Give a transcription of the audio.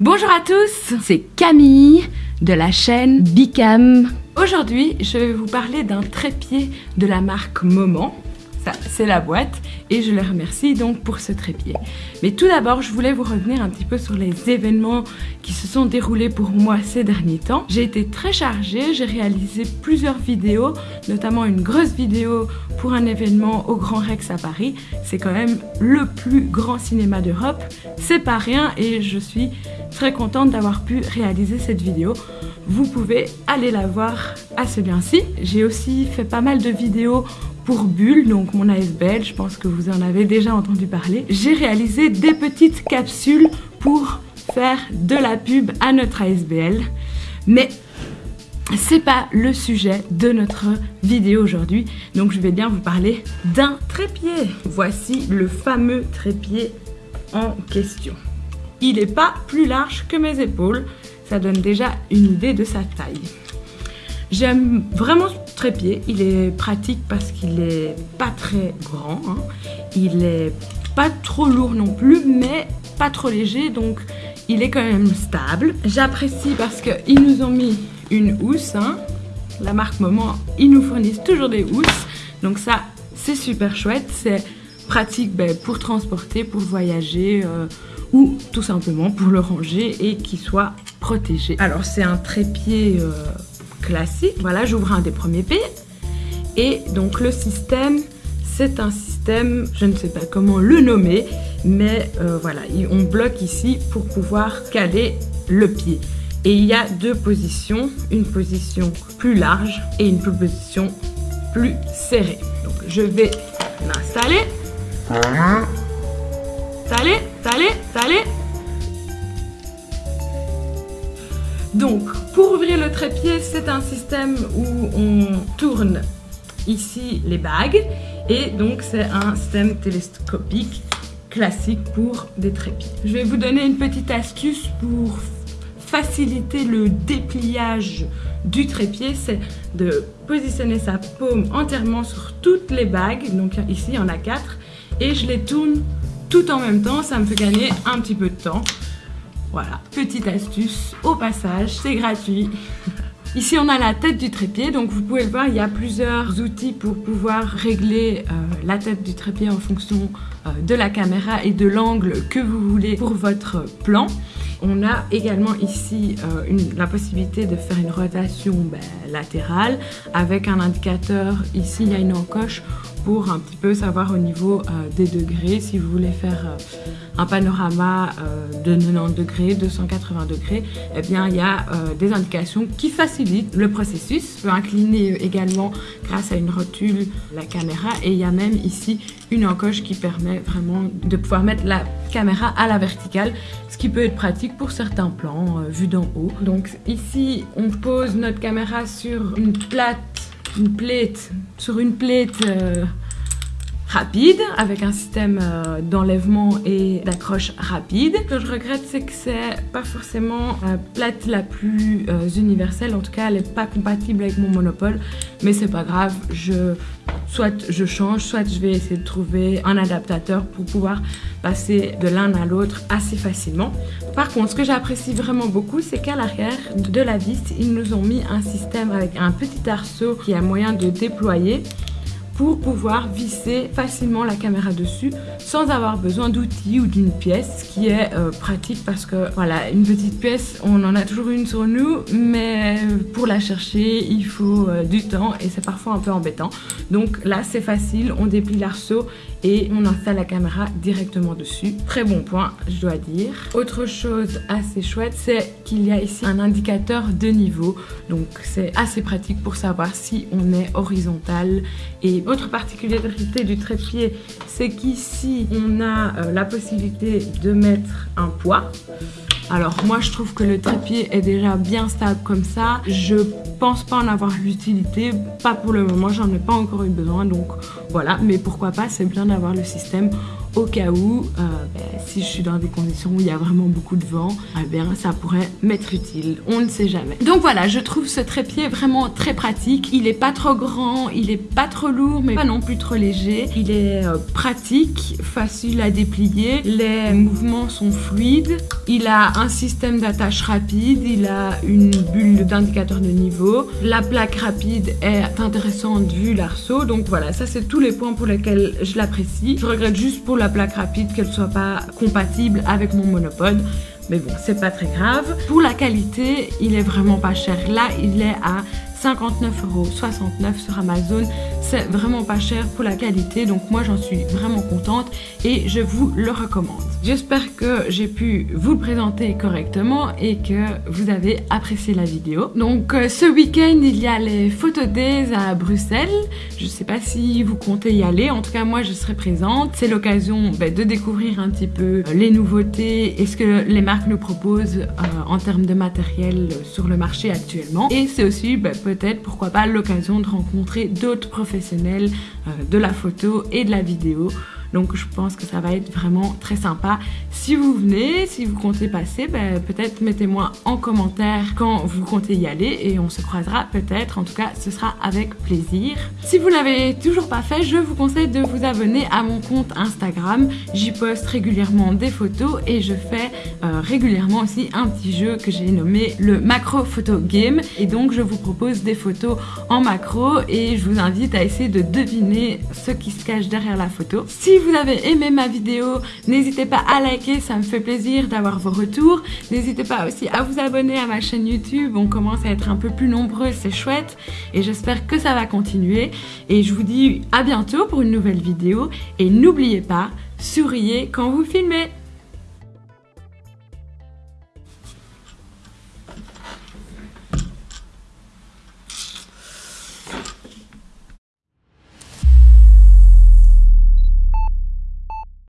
Bonjour à tous, c'est Camille de la chaîne Bicam. Aujourd'hui, je vais vous parler d'un trépied de la marque Moment c'est la boîte et je les remercie donc pour ce trépied. Mais tout d'abord, je voulais vous revenir un petit peu sur les événements qui se sont déroulés pour moi ces derniers temps. J'ai été très chargée, j'ai réalisé plusieurs vidéos, notamment une grosse vidéo pour un événement au Grand Rex à Paris. C'est quand même le plus grand cinéma d'Europe. C'est pas rien et je suis très contente d'avoir pu réaliser cette vidéo. Vous pouvez aller la voir à ce lien-ci. J'ai aussi fait pas mal de vidéos pour Bulle, donc mon ASBL, je pense que vous en avez déjà entendu parler. J'ai réalisé des petites capsules pour faire de la pub à notre ASBL, mais c'est pas le sujet de notre vidéo aujourd'hui, donc je vais bien vous parler d'un trépied. Voici le fameux trépied en question. Il n'est pas plus large que mes épaules, ça donne déjà une idée de sa taille. J'aime vraiment ce trépied. Il est pratique parce qu'il est pas très grand. Hein. Il est pas trop lourd non plus, mais pas trop léger. Donc, il est quand même stable. J'apprécie parce qu'ils nous ont mis une housse. Hein. La marque Moment, ils nous fournissent toujours des housses. Donc ça, c'est super chouette. C'est pratique ben, pour transporter, pour voyager euh, ou tout simplement pour le ranger et qu'il soit protégé. Alors, c'est un trépied... Euh, classique. Voilà, j'ouvre un des premiers pieds. Et donc le système, c'est un système, je ne sais pas comment le nommer, mais euh, voilà, on bloque ici pour pouvoir caler le pied. Et il y a deux positions, une position plus large et une position plus serrée. Donc je vais l'installer. Installer, installer, installer. Donc, pour ouvrir le trépied, c'est un système où on tourne ici les bagues et donc c'est un système télescopique classique pour des trépieds. Je vais vous donner une petite astuce pour faciliter le dépliage du trépied, c'est de positionner sa paume entièrement sur toutes les bagues, donc ici il y en a quatre, et je les tourne tout en même temps, ça me fait gagner un petit peu de temps. Voilà, petite astuce au passage, c'est gratuit. Ici, on a la tête du trépied, donc vous pouvez le voir, il y a plusieurs outils pour pouvoir régler euh, la tête du trépied en fonction euh, de la caméra et de l'angle que vous voulez pour votre plan. On a également ici euh, la possibilité de faire une rotation ben, latérale avec un indicateur. Ici, il y a une encoche pour un petit peu savoir au niveau euh, des degrés. Si vous voulez faire euh, un panorama euh, de 90 degrés, 280 degrés, eh bien il y a des indications qui facilitent le processus. On peut incliner également grâce à une rotule la caméra et il y a même ici une encoche qui permet vraiment de pouvoir mettre la caméra à la verticale, ce qui peut être pratique pour certains plans vus d'en haut. Donc ici, on pose notre caméra sur une plate une plate, sur une plate euh, rapide avec un système euh, d'enlèvement et d'accroche rapide. Ce que je regrette c'est que c'est pas forcément la plate la plus euh, universelle, en tout cas elle est pas compatible avec mon monopole, mais c'est pas grave, je soit je change, soit je vais essayer de trouver un adaptateur pour pouvoir passer de l'un à l'autre assez facilement. Par contre, ce que j'apprécie vraiment beaucoup, c'est qu'à l'arrière de la vis, ils nous ont mis un système avec un petit arceau qui a moyen de déployer pour pouvoir visser facilement la caméra dessus sans avoir besoin d'outils ou d'une pièce, ce qui est euh, pratique parce que voilà, une petite pièce, on en a toujours une sur nous, mais pour la chercher, il faut euh, du temps et c'est parfois un peu embêtant. Donc là, c'est facile, on déplie l'arceau et on installe la caméra directement dessus. Très bon point, je dois dire. Autre chose assez chouette, c'est qu'il y a ici un indicateur de niveau. Donc c'est assez pratique pour savoir si on est horizontal. Et autre particularité du trépied, c'est qu'ici on a euh, la possibilité de mettre un poids. Alors moi je trouve que le trépied est déjà bien stable comme ça. Je pense pas en avoir l'utilité, pas pour le moment, j'en ai pas encore eu besoin donc voilà. Mais pourquoi pas, c'est bien d'avoir le système au cas où, euh, ben, si je suis dans des conditions où il y a vraiment beaucoup de vent, eh bien ça pourrait m'être utile. On ne sait jamais. Donc voilà, je trouve ce trépied vraiment très pratique. Il est pas trop grand, il est pas trop lourd, mais pas non plus trop léger. Il est euh, pratique, facile à déplier. Les mouvements sont fluides. Il a un système d'attache rapide. Il a une bulle d'indicateur de niveau. La plaque rapide est intéressante vu l'arceau. Donc voilà, ça c'est tous les points pour lesquels je l'apprécie. Je regrette juste pour la plaque rapide qu'elle soit pas compatible avec mon monopode. Mais bon, c'est pas très grave. Pour la qualité, il est vraiment pas cher. Là, il est à 59,69€ sur Amazon. C'est vraiment pas cher pour la qualité, donc moi j'en suis vraiment contente et je vous le recommande. J'espère que j'ai pu vous le présenter correctement et que vous avez apprécié la vidéo. Donc euh, ce week-end il y a les Photo Days à Bruxelles. Je sais pas si vous comptez y aller, en tout cas moi je serai présente. C'est l'occasion ben, de découvrir un petit peu euh, les nouveautés et ce que les marques nous proposent euh, en termes de matériel sur le marché actuellement. Et c'est aussi ben, peut-être, pourquoi pas, l'occasion de rencontrer d'autres professionnels euh, de la photo et de la vidéo donc je pense que ça va être vraiment très sympa. Si vous venez, si vous comptez passer, ben, peut-être mettez-moi en commentaire quand vous comptez y aller et on se croisera peut-être. En tout cas, ce sera avec plaisir. Si vous l'avez toujours pas fait, je vous conseille de vous abonner à mon compte Instagram. J'y poste régulièrement des photos et je fais euh, régulièrement aussi un petit jeu que j'ai nommé le Macro Photo Game. Et donc je vous propose des photos en macro et je vous invite à essayer de deviner ce qui se cache derrière la photo. Si vous avez aimé ma vidéo, n'hésitez pas à liker, ça me fait plaisir d'avoir vos retours. N'hésitez pas aussi à vous abonner à ma chaîne YouTube, on commence à être un peu plus nombreux, c'est chouette. Et j'espère que ça va continuer. Et je vous dis à bientôt pour une nouvelle vidéo. Et n'oubliez pas, souriez quand vous filmez